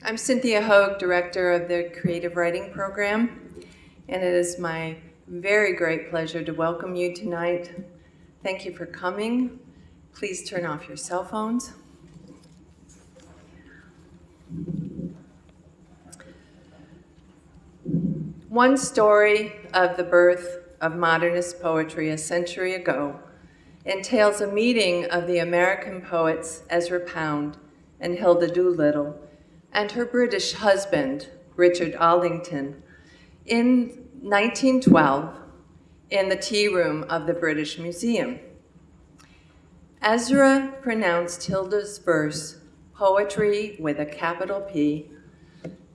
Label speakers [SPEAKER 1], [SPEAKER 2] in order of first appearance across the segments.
[SPEAKER 1] I'm Cynthia Hogue, Director of the Creative Writing Program, and it is my very great pleasure to welcome you tonight. Thank you for coming. Please turn off your cell phones. One story of the birth of modernist poetry a century ago entails a meeting of the American poets Ezra Pound and Hilda Doolittle and her British husband, Richard Aldington, in 1912 in the tea room of the British Museum. Ezra pronounced Hilda's verse, poetry with a capital P,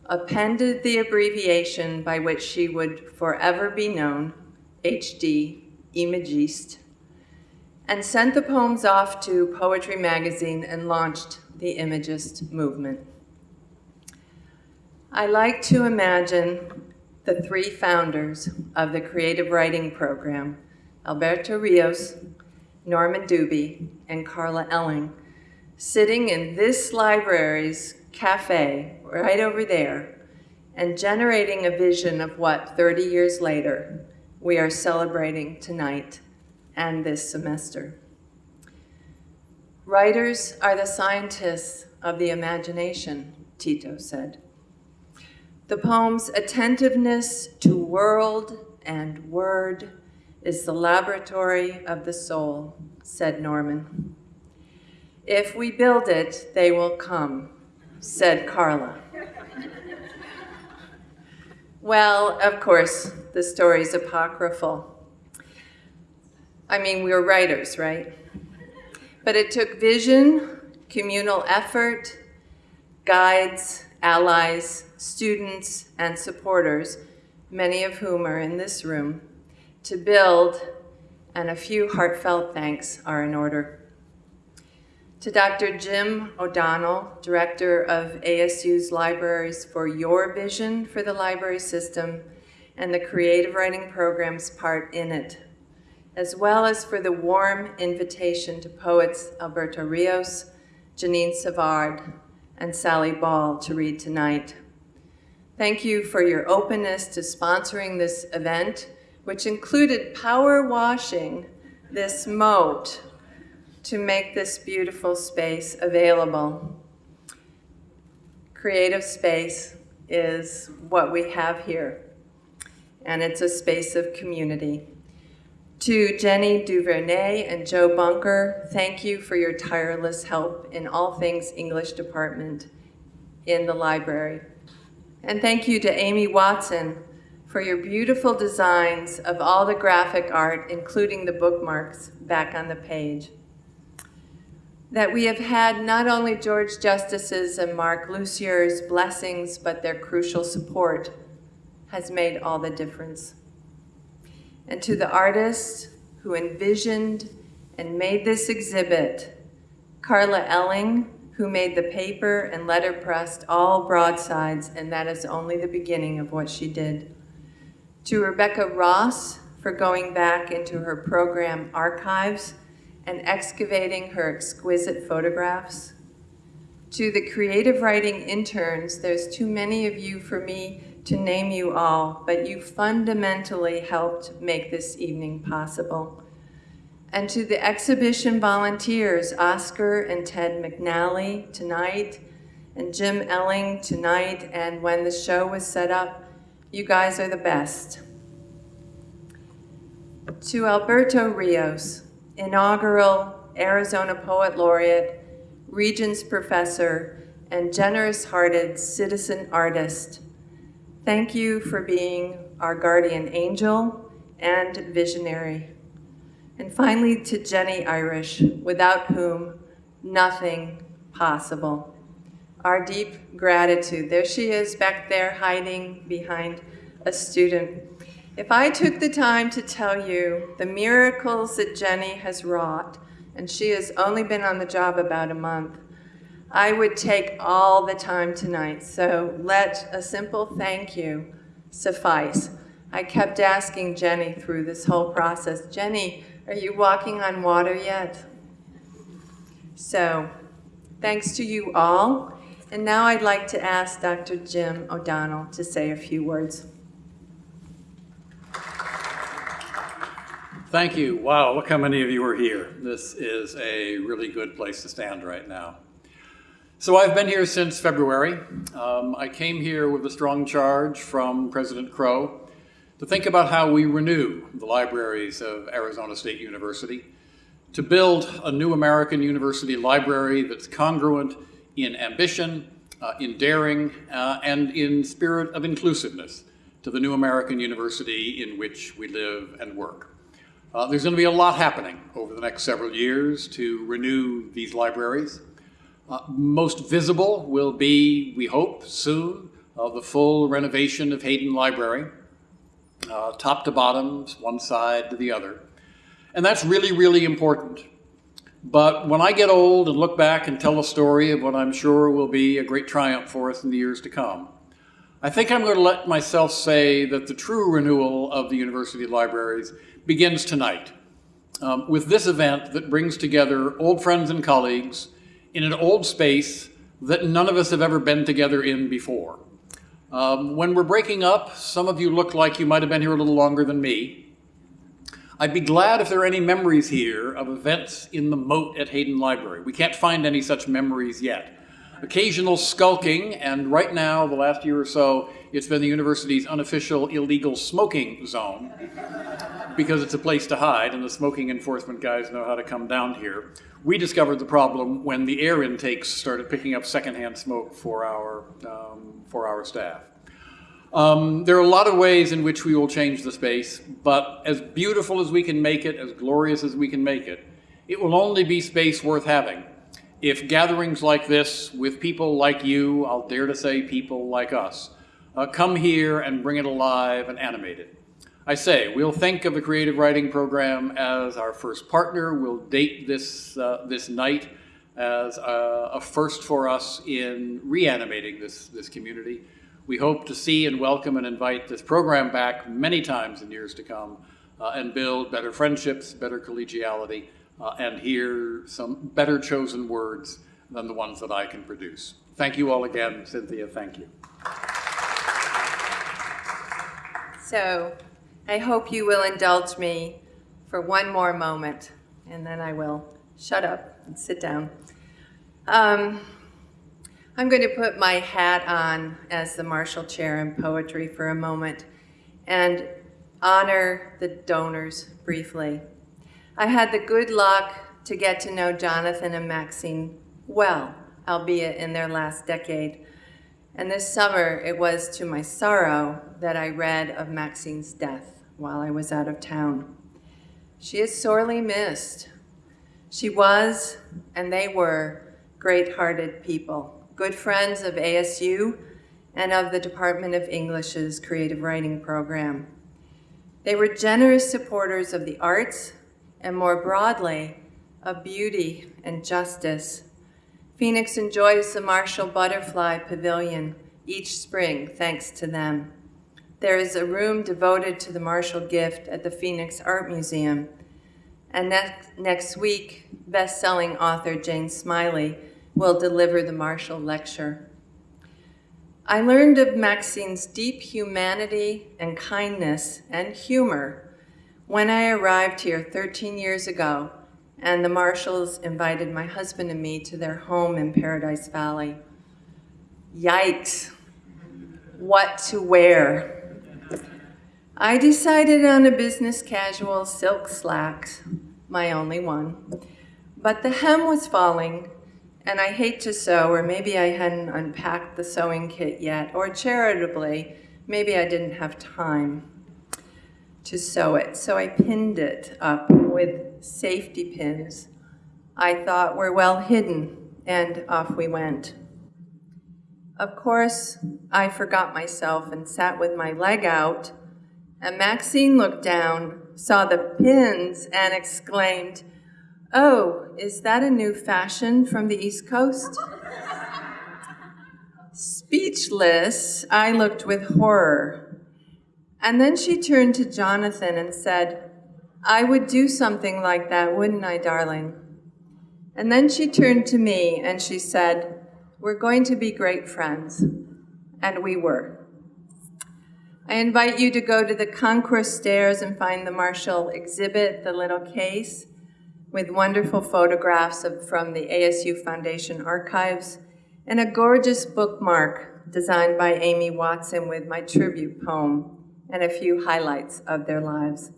[SPEAKER 1] appended the abbreviation by which she would forever be known, HD, Imagiste, and sent the poems off to Poetry Magazine and launched the Imagist movement. I like to imagine the three founders of the creative writing program, Alberto Rios, Norman Dubie, and Karla Elling, sitting in this library's cafe right over there and generating a vision of what 30 years later we are celebrating tonight and this semester. Writers are the scientists of the imagination, Tito said. The poem's attentiveness to world and word is the laboratory of the soul, said Norman. If we build it, they will come, said Karla. well, of course, the story's apocryphal. I mean, we were writers, right? But it took vision, communal effort, guides, allies, students, and supporters, many of whom are in this room, to build, and a few heartfelt thanks are in order. To Dr. Jim O'Donnell, Director of ASU's Libraries for your vision for the library system and the creative writing program's part in it, as well as for the warm invitation to poets Alberto Rios, Jeannine Savard, and Sally Ball to read tonight. Thank you for your openness to sponsoring this event, which included power washing this moat to make this beautiful space available. Creative space is what we have here, and it's a space of community. To Jenny Duvernay and Joe Bunker, thank you for your tireless help in all things English department in the library. And thank you to Amy Watson for your beautiful designs of all the graphic art, including the bookmarks back on the page that we have had not only George Justice's and Mark Lussier's blessings, but their crucial support has made all the difference. And to the artists who envisioned and made this exhibit, Karla Elling, who made the paper and letterpressed all broadsides, and that is only the beginning of what she did. To Rebecca Ross for going back into her program archives and excavating her exquisite photographs. To the creative writing interns, there's too many of you for me to name you all, but you fundamentally helped make this evening possible. And to the exhibition volunteers, Oscar and Ted McNally tonight, and Jim Elling tonight, and when the show was set up, you guys are the best. To Alberto Rios, inaugural Arizona Poet Laureate, Regents Professor, and generous-hearted citizen artist. Thank you for being our guardian angel and visionary. And finally to Jenny Irish, without whom nothing possible. Our deep gratitude. There she is back there hiding behind a student. If I took the time to tell you the miracles that Jenny has wrought, and she has only been on the job about a month, I would take all the time tonight. So let a simple thank you suffice. I kept asking Jenny through this whole process, Jenny, are you walking on water yet? So thanks to you all. And now I'd like to ask Dr. Jim O'Donnell to say a few words.
[SPEAKER 2] Thank you. Wow, look how many of you are here. This is a really good place to stand right now. So I've been here since February. Um, I came here with a strong charge from President Crow to think about how we renew the libraries of Arizona State University, to build a new American university library that's congruent in ambition, uh, in daring, uh, and in spirit of inclusiveness to the new American university in which we live and work. Uh, there's going to be a lot happening over the next several years to renew these libraries. Uh, most visible will be, we hope, soon, uh, the full renovation of Hayden Library, uh, top to bottom, one side to the other. And that's really, really important. But when I get old and look back and tell a story of what I'm sure will be a great triumph for us in the years to come, I think I'm going to let myself say that the true renewal of the university libraries begins tonight um, with this event that brings together old friends and colleagues in an old space that none of us have ever been together in before. Um, when we're breaking up, some of you look like you might have been here a little longer than me. I'd be glad if there are any memories here of events in the moat at Hayden Library. We can't find any such memories yet. Occasional skulking, and right now, the last year or so, it's been the university's unofficial illegal smoking zone because it's a place to hide and the smoking enforcement guys know how to come down here. We discovered the problem when the air intakes started picking up secondhand smoke for our, um, for our staff. Um, there are a lot of ways in which we will change the space, but as beautiful as we can make it, as glorious as we can make it, it will only be space worth having if gatherings like this with people like you, I'll dare to say people like us, uh, come here and bring it alive and animate it. I say, we'll think of the creative writing program as our first partner. We'll date this, uh, this night as a, a, first for us in reanimating this, this community. We hope to see and welcome and invite this program back many times in years to come uh, and build better friendships, better collegiality, uh, and hear some better chosen words than the ones that I can produce. Thank you all again. Cynthia, thank you.
[SPEAKER 1] So I hope you will indulge me for one more moment, and then I will shut up and sit down. Um, I'm going to put my hat on as the Marshall Chair in Poetry for a moment and honor the donors briefly. I had the good luck to get to know Jonathan and Maxine well, albeit in their last decade. And this summer, it was to my sorrow that I read of Maxine's death while I was out of town. She is sorely missed. She was, and they were, great-hearted people, good friends of ASU and of the Department of English's creative writing program. They were generous supporters of the arts and more broadly, of beauty and justice. Phoenix enjoys the Marshall Butterfly Pavilion each spring thanks to them. There is a room devoted to the Marshall gift at the Phoenix Art Museum. And next, next week, best-selling author Jane Smiley will deliver the Marshall Lecture. I learned of Maxine's deep humanity and kindness and humor when I arrived here 13 years ago, and the Marshalls invited my husband and me to their home in Paradise Valley. Yikes, what to wear? I decided on a business casual silk slacks, my only one. But the hem was falling, and I hate to sew, or maybe I hadn't unpacked the sewing kit yet, or charitably, maybe I didn't have time to sew it. So I pinned it up with safety pins I thought were well hidden, and off we went. Of course, I forgot myself and sat with my leg out, and Maxine looked down, saw the pins, and exclaimed, Oh, is that a new fashion from the East Coast? Speechless, I looked with horror and then she turned to Jonathan and said, I would do something like that, wouldn't I, darling? And then she turned to me and she said, we're going to be great friends, and we were. I invite you to go to the concourse stairs and find the Marshall exhibit, the little case, with wonderful photographs of, from the ASU Foundation archives, and a gorgeous bookmark designed by Amy Watson with my tribute poem and a few highlights of their lives.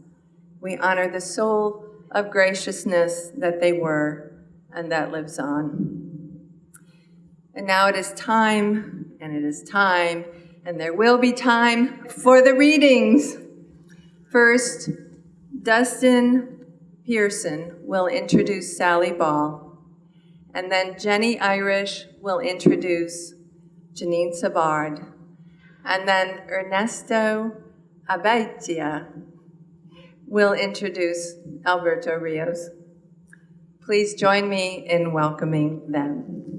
[SPEAKER 1] We honor the soul of graciousness that they were and that lives on. And now it is time, and it is time, and there will be time for the readings. First, Dustin Pearson will introduce Sally Ball, and then Jenny Irish will introduce Jeannine Savard, and then Ernesto Abaitia will introduce Alberto Rios. Please join me in welcoming them.